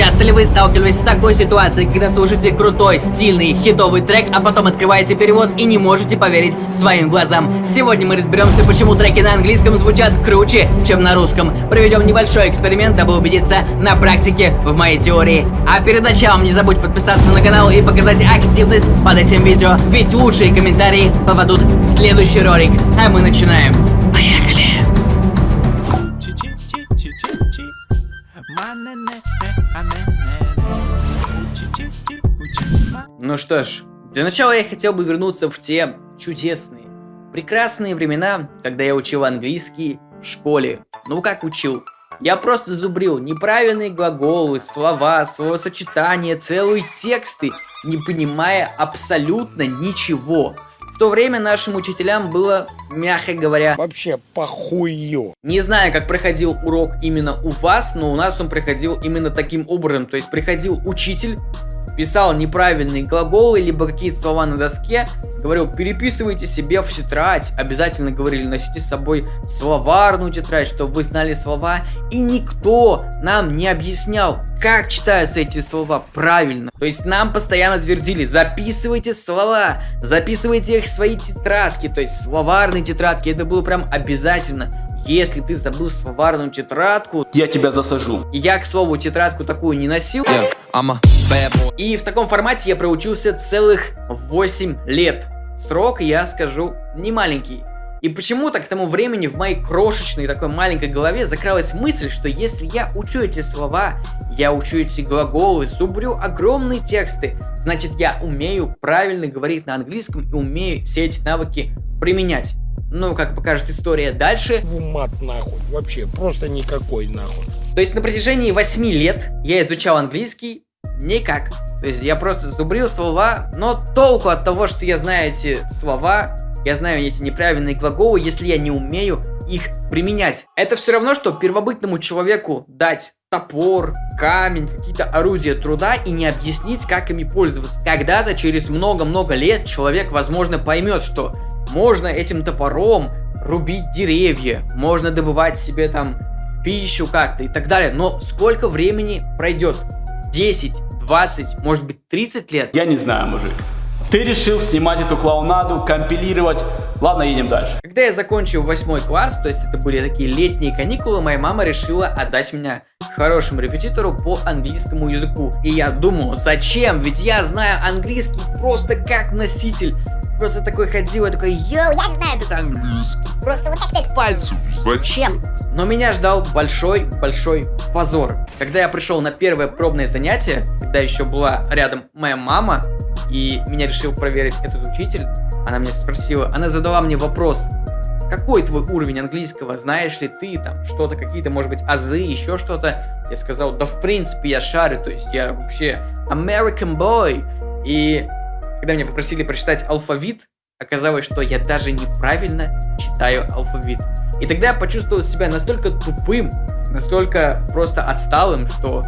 Часто ли вы сталкивались с такой ситуацией, когда слушаете крутой, стильный, хитовый трек, а потом открываете перевод и не можете поверить своим глазам? Сегодня мы разберемся, почему треки на английском звучат круче, чем на русском. Проведем небольшой эксперимент, дабы убедиться на практике в моей теории. А перед началом не забудь подписаться на канал и показать активность под этим видео, ведь лучшие комментарии попадут в следующий ролик. А мы начинаем. Ну что ж, для начала я хотел бы вернуться в те чудесные, прекрасные времена, когда я учил английский в школе. Ну как учил? Я просто зубрил неправильные глаголы, слова, словосочетания, целые тексты, не понимая абсолютно ничего. В то время нашим учителям было, мягко говоря, Вообще похую. не знаю, как проходил урок именно у вас, но у нас он проходил именно таким образом. То есть приходил учитель, писал неправильные глаголы, либо какие-то слова на доске, говорил, переписывайте себе в тетрадь. Обязательно говорили, носите с собой словарную тетрадь, чтобы вы знали слова. И никто нам не объяснял, как читаются эти слова правильно. То есть нам постоянно твердили, записывайте слова, записывайте их в свои тетрадки, то есть словарные тетрадки. Это было прям обязательно. Если ты забыл словарную тетрадку, Я тебя засажу. я, к слову, тетрадку такую не носил. Yeah, И в таком формате я проучился целых 8 лет. Срок, я скажу, не маленький. И почему-то к тому времени в моей крошечной такой маленькой голове закралась мысль, что если я учу эти слова, я учу эти глаголы, зубрю огромные тексты, значит я умею правильно говорить на английском и умею все эти навыки применять. Ну, как покажет история дальше, В мат нахуй. Вообще, просто никакой нахуй. То есть на протяжении 8 лет я изучал английский никак. То есть я просто зубрил слова, но толку от того, что я знаю эти слова, я знаю эти неправильные глаголы, если я не умею их применять. Это все равно, что первобытному человеку дать топор, камень, какие-то орудия труда и не объяснить, как ими пользоваться. Когда-то, через много-много лет, человек, возможно, поймет, что можно этим топором рубить деревья, можно добывать себе там пищу как-то и так далее. Но сколько времени пройдет? 10, 20, может быть 30 лет? Я не знаю, мужик. Ты решил снимать эту клоунаду, компилировать. Ладно, едем дальше. Когда я закончил восьмой класс, то есть это были такие летние каникулы, моя мама решила отдать меня к хорошему репетитору по английскому языку. И я думал, зачем? Ведь я знаю английский просто как носитель. Просто такой ходил, я такой, йоу, я знаю такой английский. Просто вот так пять пальцев. Зачем? Но меня ждал большой-большой позор. Когда я пришел на первое пробное занятие, когда еще была рядом моя мама, и меня решил проверить этот учитель, она меня спросила, она задала мне вопрос, какой твой уровень английского, знаешь ли ты там что-то, какие-то, может быть, азы, еще что-то. Я сказал, да в принципе я шарю, то есть я вообще American boy. И когда меня попросили прочитать алфавит, оказалось, что я даже неправильно читаю алфавит. И тогда я почувствовал себя настолько тупым, настолько просто отсталым, что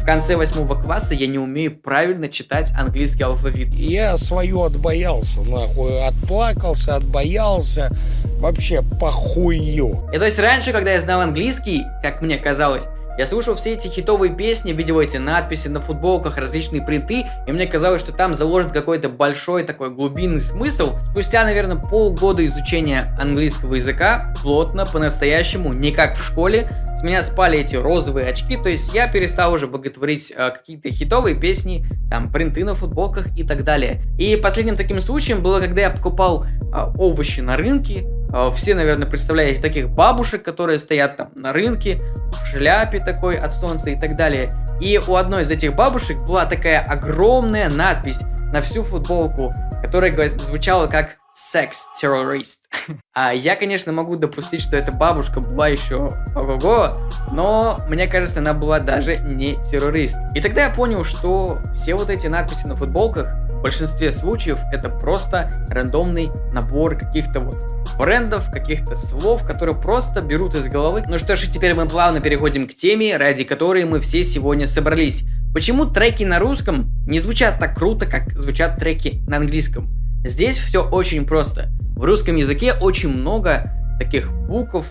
в конце восьмого класса я не умею правильно читать английский алфавит. Я свою отбоялся, нахуй. Отплакался, отбоялся. Вообще похую. И то есть раньше, когда я знал английский, как мне казалось, я слушал все эти хитовые песни, видел эти надписи на футболках, различные принты, и мне казалось, что там заложен какой-то большой такой глубинный смысл. Спустя, наверное, полгода изучения английского языка, плотно, по-настоящему, не как в школе, с меня спали эти розовые очки, то есть я перестал уже боготворить э, какие-то хитовые песни, там, принты на футболках и так далее. И последним таким случаем было, когда я покупал э, овощи на рынке, все, наверное, представляете таких бабушек, которые стоят там на рынке, в шляпе такой от солнца и так далее. И у одной из этих бабушек была такая огромная надпись на всю футболку, которая звучала как секс-террорист. А я, конечно, могу допустить, что эта бабушка была еще ого-го, но мне кажется, она была даже не террорист. И тогда я понял, что все вот эти надписи на футболках в большинстве случаев это просто рандомный набор каких-то вот брендов, каких-то слов, которые просто берут из головы. Ну что ж, и теперь мы плавно переходим к теме, ради которой мы все сегодня собрались. Почему треки на русском не звучат так круто, как звучат треки на английском? Здесь все очень просто. В русском языке очень много таких букв,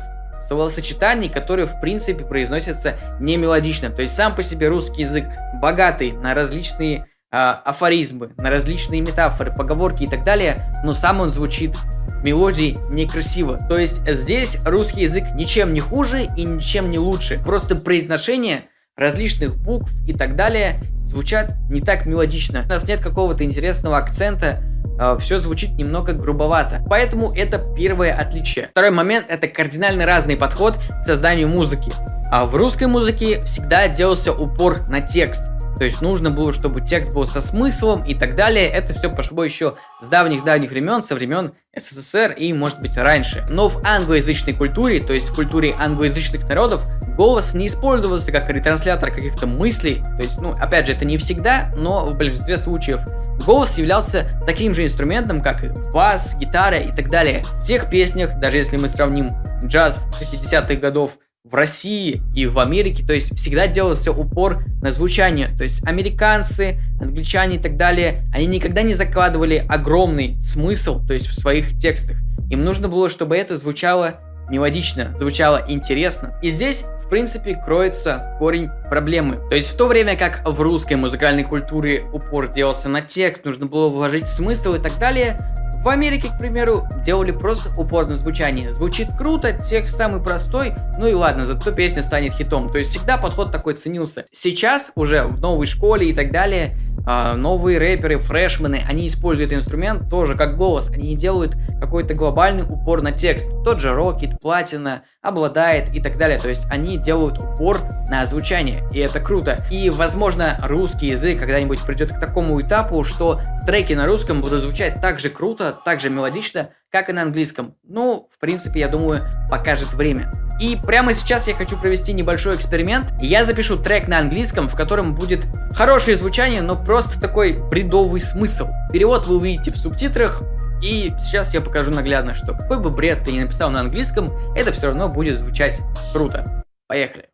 словосочетаний, которые в принципе произносятся не мелодично. То есть сам по себе русский язык богатый на различные афоризмы, на различные метафоры, поговорки и так далее, но сам он звучит мелодии некрасиво. То есть здесь русский язык ничем не хуже и ничем не лучше. Просто произношение различных букв и так далее звучат не так мелодично. У нас нет какого-то интересного акцента, э, все звучит немного грубовато. Поэтому это первое отличие. Второй момент это кардинально разный подход к созданию музыки. А в русской музыке всегда делался упор на текст. То есть нужно было, чтобы текст был со смыслом и так далее. Это все пошло еще с давних-давних времен, со времен СССР и, может быть, раньше. Но в англоязычной культуре, то есть в культуре англоязычных народов, голос не использовался как ретранслятор каких-то мыслей. То есть, ну, опять же, это не всегда, но в большинстве случаев голос являлся таким же инструментом, как и бас, гитара и так далее. В тех песнях, даже если мы сравним джаз 60-х годов в России и в Америке, то есть всегда делался упор на звучание. То есть американцы, англичане и так далее, они никогда не закладывали огромный смысл, то есть в своих текстах. Им нужно было, чтобы это звучало мелодично, звучало интересно. И здесь, в принципе, кроется корень проблемы. То есть в то время как в русской музыкальной культуре упор делался на текст, нужно было вложить смысл и так далее, в Америке, к примеру, делали просто упор на звучание. Звучит круто, текст самый простой, ну и ладно, зато песня станет хитом. То есть всегда подход такой ценился. Сейчас уже в новой школе и так далее новые рэперы, фрешмены, они используют инструмент тоже как голос, они не делают какой-то глобальный упор на текст. Тот же Рокет, Платина, обладает и так далее. То есть они делают упор на звучание, и это круто. И, возможно, русский язык когда-нибудь придет к такому этапу, что треки на русском будут звучать так же круто, так же мелодично, как и на английском. Ну, в принципе, я думаю, покажет время. И прямо сейчас я хочу провести небольшой эксперимент. Я запишу трек на английском, в котором будет хорошее звучание, но просто такой бредовый смысл. Перевод вы увидите в субтитрах. И сейчас я покажу наглядно, что какой бы бред ты ни написал на английском, это все равно будет звучать круто. Поехали.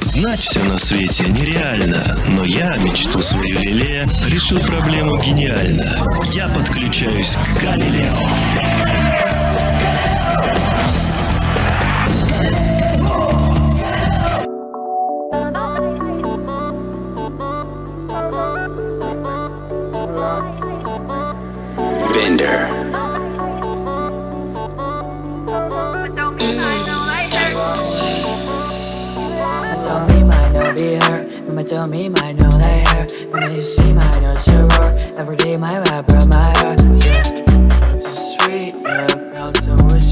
Знать все на свете нереально, но я мечту свою лелея решил проблему гениально. Я подключаюсь к Галилео. Tell me might not be her. Mama tell me might know that her. Mama you see might not sure Every day my rap from my heart. Yeah, it's sweet, yeah, I'm so